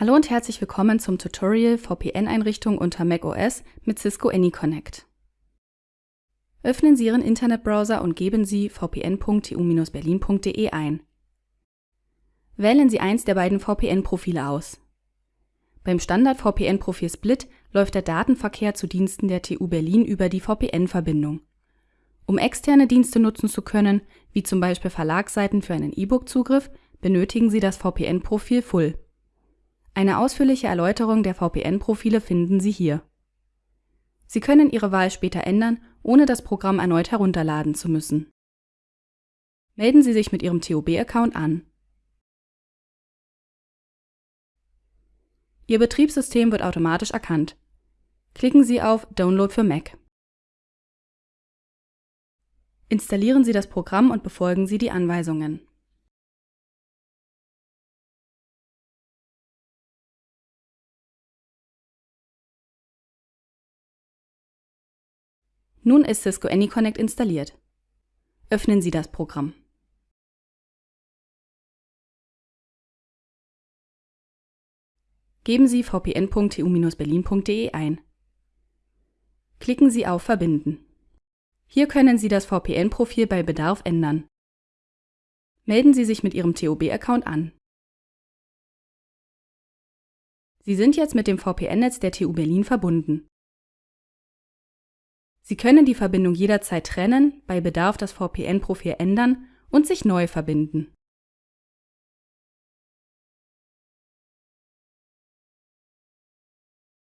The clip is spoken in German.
Hallo und herzlich willkommen zum Tutorial VPN-Einrichtung unter macOS mit Cisco AnyConnect. Öffnen Sie Ihren Internetbrowser und geben Sie vpn.tu-berlin.de ein. Wählen Sie eins der beiden VPN-Profile aus. Beim Standard-VPN-Profil Split läuft der Datenverkehr zu Diensten der TU Berlin über die VPN-Verbindung. Um externe Dienste nutzen zu können, wie zum Beispiel Verlagsseiten für einen E-Book-Zugriff, benötigen Sie das VPN-Profil Full. Eine ausführliche Erläuterung der VPN-Profile finden Sie hier. Sie können Ihre Wahl später ändern, ohne das Programm erneut herunterladen zu müssen. Melden Sie sich mit Ihrem TOB-Account an. Ihr Betriebssystem wird automatisch erkannt. Klicken Sie auf Download für Mac. Installieren Sie das Programm und befolgen Sie die Anweisungen. Nun ist Cisco AnyConnect installiert. Öffnen Sie das Programm. Geben Sie vpn.tu-berlin.de ein. Klicken Sie auf Verbinden. Hier können Sie das VPN-Profil bei Bedarf ändern. Melden Sie sich mit Ihrem TOB-Account an. Sie sind jetzt mit dem VPN-Netz der TU Berlin verbunden. Sie können die Verbindung jederzeit trennen, bei Bedarf das VPN-Profil ändern und sich neu verbinden.